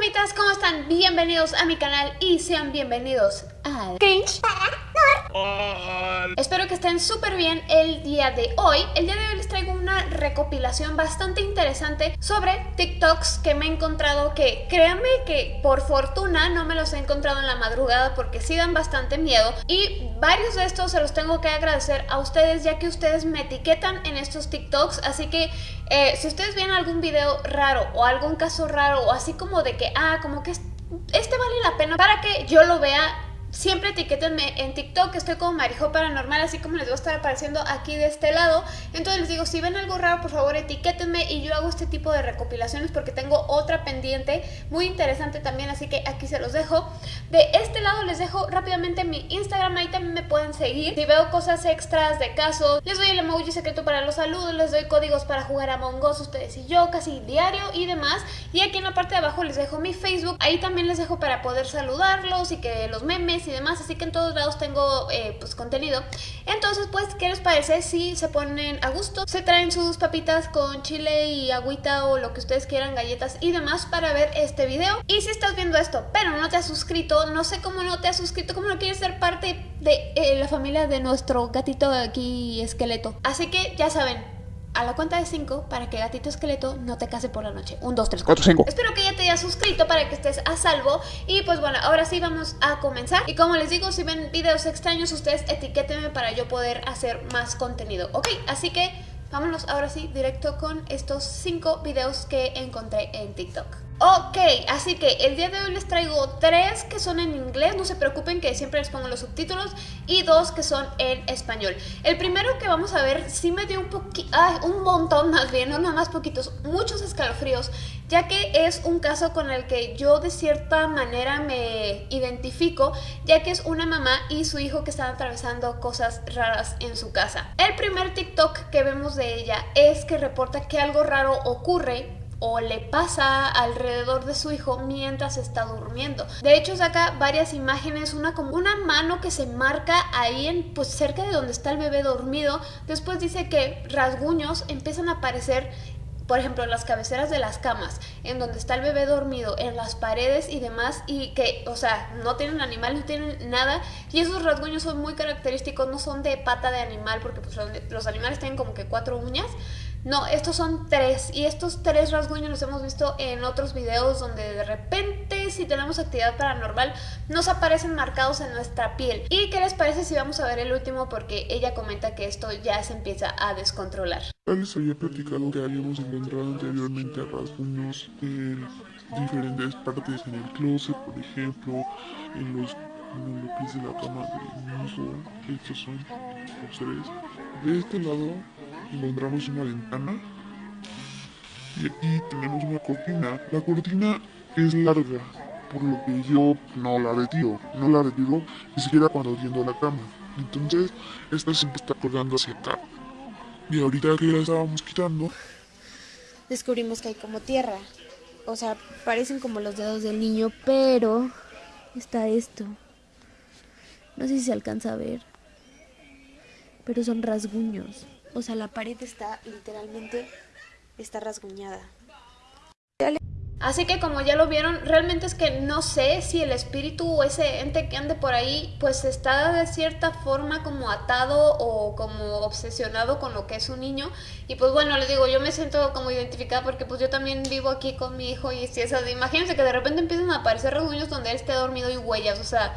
fantasmitas, ¿cómo están? Bienvenidos a mi canal y sean bienvenidos a Cringe Espero que estén súper bien el día de hoy. El día de hoy les traigo una recopilación bastante interesante sobre TikToks que me he encontrado que créanme que por fortuna no me los he encontrado en la madrugada porque sí dan bastante miedo. Y varios de estos se los tengo que agradecer a ustedes ya que ustedes me etiquetan en estos TikToks. Así que eh, si ustedes ven algún video raro o algún caso raro o así como de que ah como que este vale la pena para que yo lo vea Siempre etiquétenme en TikTok, estoy como Marijo Paranormal, así como les va a estar apareciendo aquí de este lado. Entonces les digo, si ven algo raro, por favor etiquétenme y yo hago este tipo de recopilaciones porque tengo otra pendiente muy interesante también, así que aquí se los dejo. De este lado les dejo rápidamente mi Instagram, ahí también me pueden seguir. Si veo cosas extras de casos, les doy el emoji secreto para los saludos, les doy códigos para jugar a Mongos, ustedes y yo, casi diario y demás. Y aquí en la parte de abajo les dejo mi Facebook, ahí también les dejo para poder saludarlos y que los memes y demás, así que en todos lados tengo eh, pues contenido. Entonces pues, ¿qué les parece si se ponen a gusto? Se traen sus papitas con chile y agüita o lo que ustedes quieran, galletas y demás para ver este video. Y si estás viendo esto, pero no te has suscrito, no sé cómo no te has suscrito, cómo no quieres ser parte de eh, la familia de nuestro gatito aquí esqueleto. Así que ya saben, a la cuenta de 5 para que Gatito Esqueleto no te case por la noche. 1, 2, 3, 4, 5. Espero que ya te hayas suscrito para que estés a salvo. Y pues bueno, ahora sí vamos a comenzar. Y como les digo, si ven videos extraños, ustedes etiquétenme para yo poder hacer más contenido. Ok, así que vámonos ahora sí directo con estos 5 videos que encontré en TikTok. Ok, así que el día de hoy les traigo tres que son en inglés, no se preocupen que siempre les pongo los subtítulos, y dos que son en español. El primero que vamos a ver sí me dio un poquito, un montón más bien, no nada más poquitos, muchos escalofríos, ya que es un caso con el que yo de cierta manera me identifico, ya que es una mamá y su hijo que están atravesando cosas raras en su casa. El primer TikTok que vemos de ella es que reporta que algo raro ocurre o le pasa alrededor de su hijo mientras está durmiendo. De hecho saca varias imágenes, una como una mano que se marca ahí en pues cerca de donde está el bebé dormido. Después dice que rasguños empiezan a aparecer por ejemplo, en las cabeceras de las camas, en donde está el bebé dormido, en las paredes y demás, y que, o sea, no tienen animal, no tienen nada, y esos rasguños son muy característicos, no son de pata de animal, porque pues, los animales tienen como que cuatro uñas, no, estos son tres y estos tres rasguños los hemos visto en otros videos donde de repente si tenemos actividad paranormal nos aparecen marcados en nuestra piel. ¿Y qué les parece si vamos a ver el último? Porque ella comenta que esto ya se empieza a descontrolar. Les había platicado que habíamos encontrado anteriormente rasguños en diferentes partes en el closet, por ejemplo, en los, en pies de la cama de mi hijo. Estos son los tres. De este lado encontramos una ventana y aquí tenemos una cortina. La cortina es larga, por lo que yo no la retiro, no la retiro ni siquiera cuando tiendo la cama. Entonces, esta siempre está colgando hacia acá. Y ahorita que la estábamos quitando, descubrimos que hay como tierra. O sea, parecen como los dedos del niño, pero está esto. No sé si se alcanza a ver, pero son rasguños. O sea, la pared está literalmente, está rasguñada. Así que como ya lo vieron, realmente es que no sé si el espíritu o ese ente que ande por ahí, pues está de cierta forma como atado o como obsesionado con lo que es un niño. Y pues bueno, les digo, yo me siento como identificada porque pues yo también vivo aquí con mi hijo y si esas, imagínense que de repente empiezan a aparecer rasguños donde él esté dormido y huellas, o sea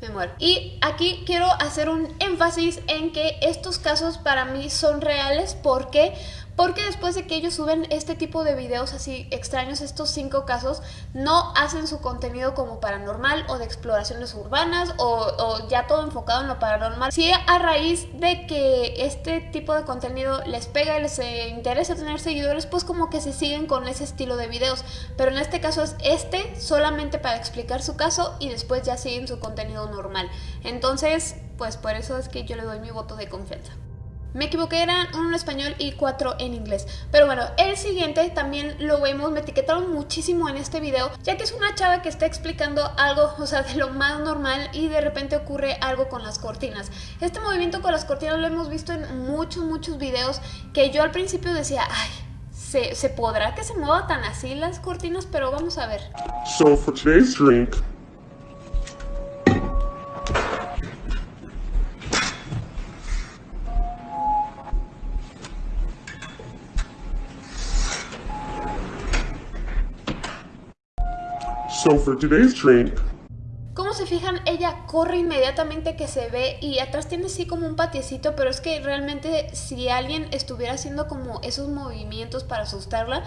me muero. Y aquí quiero hacer un énfasis en que estos casos para mí son reales porque porque después de que ellos suben este tipo de videos así extraños, estos cinco casos, no hacen su contenido como paranormal o de exploraciones urbanas o, ya todo enfocado en lo paranormal. Si a raíz de que este tipo de contenido les pega y les eh, interesa tener seguidores, pues como que se siguen con ese estilo de videos. Pero en este caso es este solamente para explicar su caso y después ya siguen su contenido normal. Entonces, pues por eso es que yo le doy mi voto de confianza. Me equivoqué, eran uno en español y cuatro en inglés. Pero bueno, el siguiente también lo vemos, me etiquetaron muchísimo en este video, ya que es una chava que está explicando algo, o sea, de lo más normal y de repente ocurre algo con las cortinas. Este movimiento con las cortinas lo hemos visto en muchos, muchos videos que yo al principio decía, ay, ¿Se, ¿Se podrá que se mueva tan así las cortinas? Pero vamos a ver. So for today's drink, So for today's drink, Como se fijan, ella corre inmediatamente que se ve y atrás tiene así como un patiecito, pero es que realmente si alguien estuviera haciendo como esos movimientos para asustarla,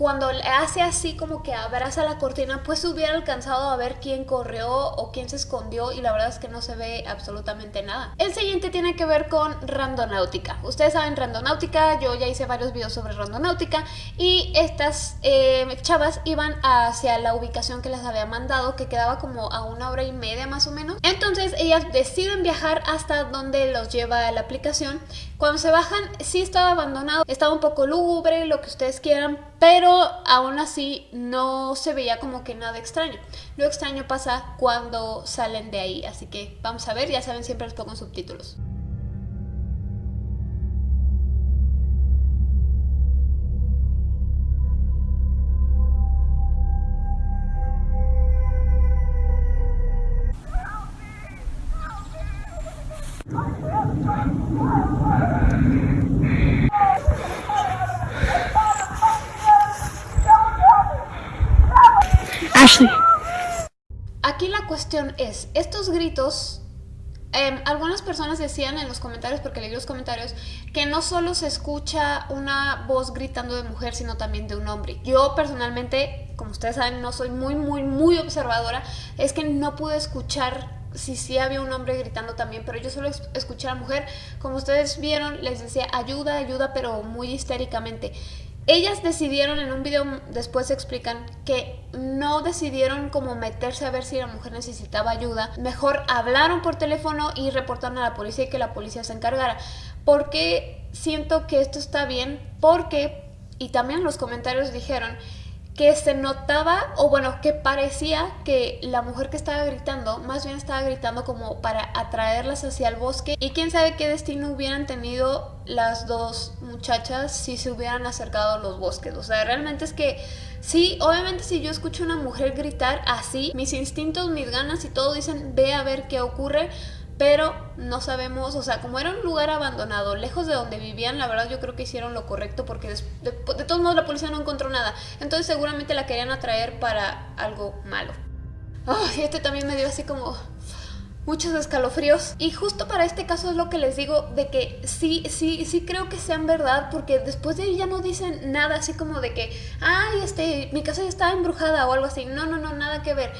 cuando hace así como que abraza la cortina, pues hubiera alcanzado a ver quién corrió o quién se escondió y la verdad es que no se ve absolutamente nada. El siguiente tiene que ver con randonáutica. Ustedes saben randonáutica, yo ya hice varios videos sobre randonáutica y estas eh, chavas iban hacia la ubicación que les había mandado, que quedaba como a una hora y media más o menos. Entonces ellas deciden viajar hasta donde los lleva la aplicación. Cuando se bajan, sí estaba abandonado, estaba un poco lúgubre, lo que ustedes quieran, pero aún así no se veía como que nada extraño. Lo extraño pasa cuando salen de ahí, así que vamos a ver, ya saben, siempre les pongo subtítulos. Ashley. Aquí la cuestión es, estos gritos, em, algunas personas decían en los comentarios, porque leí los comentarios, que no solo se escucha una voz gritando de mujer, sino también de un hombre. Yo personalmente, como ustedes saben, no soy muy, muy, muy observadora, es que no pude escuchar si había un hombre gritando también, pero yo solo es- escuché a la mujer. Como ustedes vieron, les decía ayuda, ayuda, pero muy histéricamente. Ellas decidieron, en un video después explican que no decidieron como meterse a ver si la mujer necesitaba ayuda. Mejor hablaron por teléfono y reportaron a la policía y que la policía se encargara. Porque siento que esto está bien, porque, y también los comentarios dijeron, que se notaba, o bueno, que parecía que la mujer que estaba gritando, más bien estaba gritando como para atraerlas hacia el bosque. Y quién sabe qué destino hubieran tenido las dos muchachas si se hubieran acercado a los bosques. O sea, realmente es que sí, obviamente si yo escucho a una mujer gritar así, mis instintos, mis ganas y todo dicen, ve a ver qué ocurre pero no sabemos, o sea, como era un lugar abandonado, lejos de donde vivían, la verdad yo creo que hicieron lo correcto porque de, todos modos la policía no encontró nada, entonces seguramente la querían atraer para algo malo. Ay, este también me dio así como muchos escalofríos. Y justo para este caso es lo que les digo de que sí, sí, sí creo que sean verdad, porque después de ahí ya no dicen nada así como de que, ay, este, mi casa ya estaba embrujada o algo así. No, no, no, nada que ver.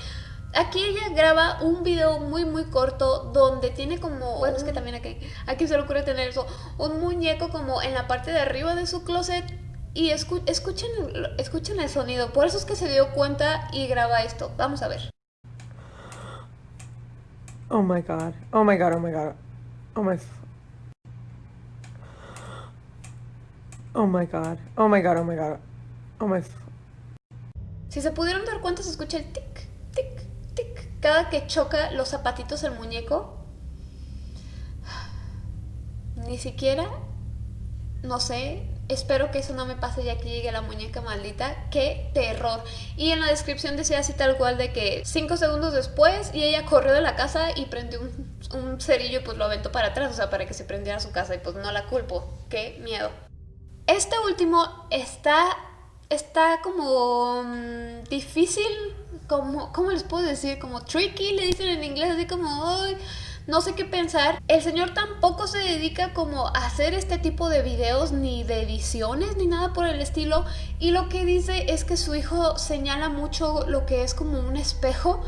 Aquí ella graba un video muy muy corto donde tiene como, bueno es que también aquí, aquí se le ocurre tener eso, un muñeco como en la parte de arriba de su closet y escu- escuchen, el- escuchen el sonido, por eso es que se dio cuenta y graba esto, vamos a ver. Oh my god. Oh my god. Oh my god. Oh my. Oh my god. Oh my god. Oh my god. Oh my. Si se pudieron dar cuenta, se escucha el tic. Que choca los zapatitos el muñeco. Ni siquiera, no sé, espero que eso no me pase ya que llegue la muñeca maldita. ¡Qué terror! Y en la descripción decía así tal cual de que cinco segundos después y ella corrió de la casa y prendió un, un cerillo y pues lo aventó para atrás, o sea, para que se prendiera su casa y pues no la culpo. ¡Qué miedo! Este último está, está como mm, difícil, como, ¿cómo les puedo decir? Como tricky, le dicen en inglés, así como, "Ay, no sé qué pensar. El señor tampoco se dedica como a hacer este tipo de videos, ni de ediciones, ni nada por el estilo. Y lo que dice es que su hijo señala mucho lo que es como un espejo.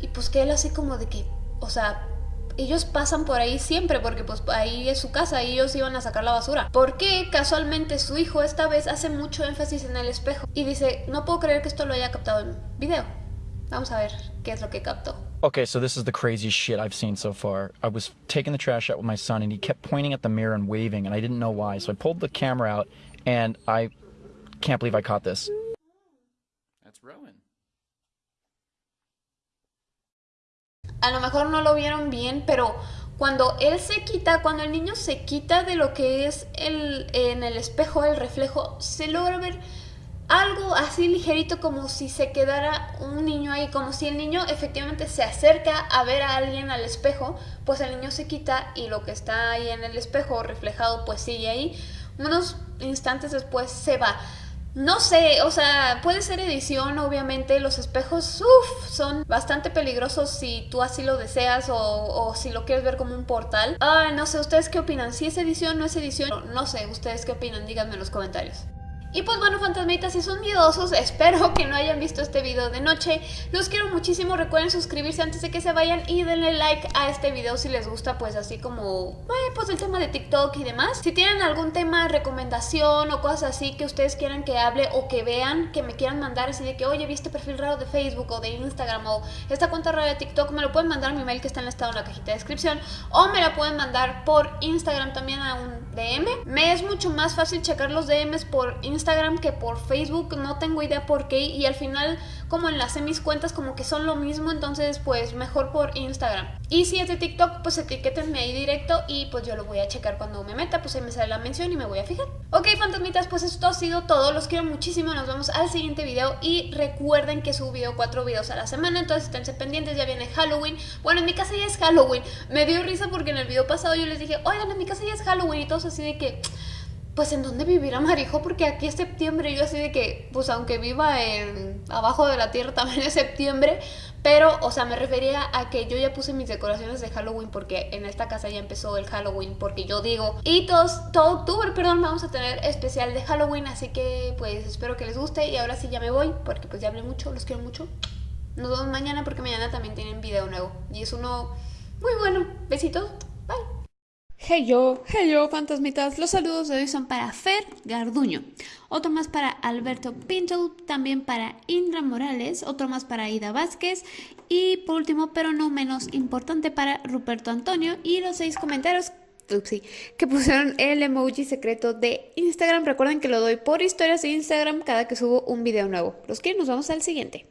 Y pues que él así como de que, o sea, ellos pasan por ahí siempre porque pues ahí es su casa y ellos iban a sacar la basura. Porque casualmente su hijo esta vez hace mucho énfasis en el espejo y dice, no puedo creer que esto lo haya captado en video. Vamos a ver qué es lo que captó. Okay, so this is the craziest shit I've seen so far. I was taking the trash out with my son, and he kept pointing at the mirror and waving, and I didn't know why. So I pulled the camera out, and I can't believe I caught this. That's Rowan. A lo mejor no lo vieron bien, pero cuando él se quita, cuando el niño se quita de lo que es el, en el espejo, el reflejo, se logra ver algo así ligerito como si se quedara un niño ahí, como si el niño efectivamente se acerca a ver a alguien al espejo, pues el niño se quita y lo que está ahí en el espejo reflejado pues sigue ahí. Unos instantes después se va. No sé, o sea, puede ser edición, obviamente. Los espejos, uff, son bastante peligrosos si tú así lo deseas o, si lo quieres ver como un portal. Ay, no sé, ¿ustedes qué opinan? ¿Si es edición, no es edición? No sé, ¿ustedes qué opinan? Díganme en los comentarios. Y pues bueno, fantasmitas, si son miedosos, espero que no hayan visto este video de noche. Los quiero muchísimo, recuerden suscribirse antes de que se vayan y denle like a este video si les gusta, pues así como, eh, pues el tema de TikTok y demás. Si tienen algún tema, recomendación o cosas así que ustedes quieran que hable o que vean, que me quieran mandar así de que, oye, viste perfil raro de Facebook o de Instagram o esta cuenta rara de TikTok, me lo pueden mandar a mi mail que está enlistado en la cajita de descripción o me la pueden mandar por Instagram también a un DM. Me es mucho más fácil checar los DMs por Instagram Instagram que por Facebook, no tengo idea por qué y al final como enlacé mis cuentas como que son lo mismo, entonces pues mejor por Instagram. Y si es de TikTok, pues etiquétenme ahí directo y pues yo lo voy a checar cuando me meta, pues ahí me sale la mención y me voy a fijar. Ok, fantasmitas, pues esto ha sido todo, los quiero muchísimo, nos vemos al siguiente video y recuerden que subo cuatro videos a la semana, entonces esténse pendientes, ya viene Halloween. Bueno, en mi casa ya es Halloween, me dio risa porque en el video pasado yo les dije, oigan, en mi casa ya es Halloween y todos así de que pues en dónde vivirá Marijo, porque aquí es septiembre, yo así de que, pues aunque viva en abajo de la tierra también es septiembre, pero, o sea, me refería a que yo ya puse mis decoraciones de Halloween porque en esta casa ya empezó el Halloween, porque yo digo, y todos, todo octubre, perdón, vamos a tener especial de Halloween, así que pues espero que les guste y ahora sí ya me voy, porque pues ya hablé mucho, los quiero mucho. Nos vemos mañana porque mañana también tienen video nuevo y es uno muy bueno. Besitos, bye. Hey yo, hey yo, fantasmitas. Los saludos de hoy son para Fer Garduño, otro más para Alberto Pinto, también para Indra Morales, otro más para Ida Vázquez y por último, pero no menos importante, para Ruperto Antonio y los seis comentarios que pusieron el emoji secreto de Instagram. Recuerden que lo doy por historias de Instagram cada que subo un video nuevo. Los quiero, nos vemos al siguiente.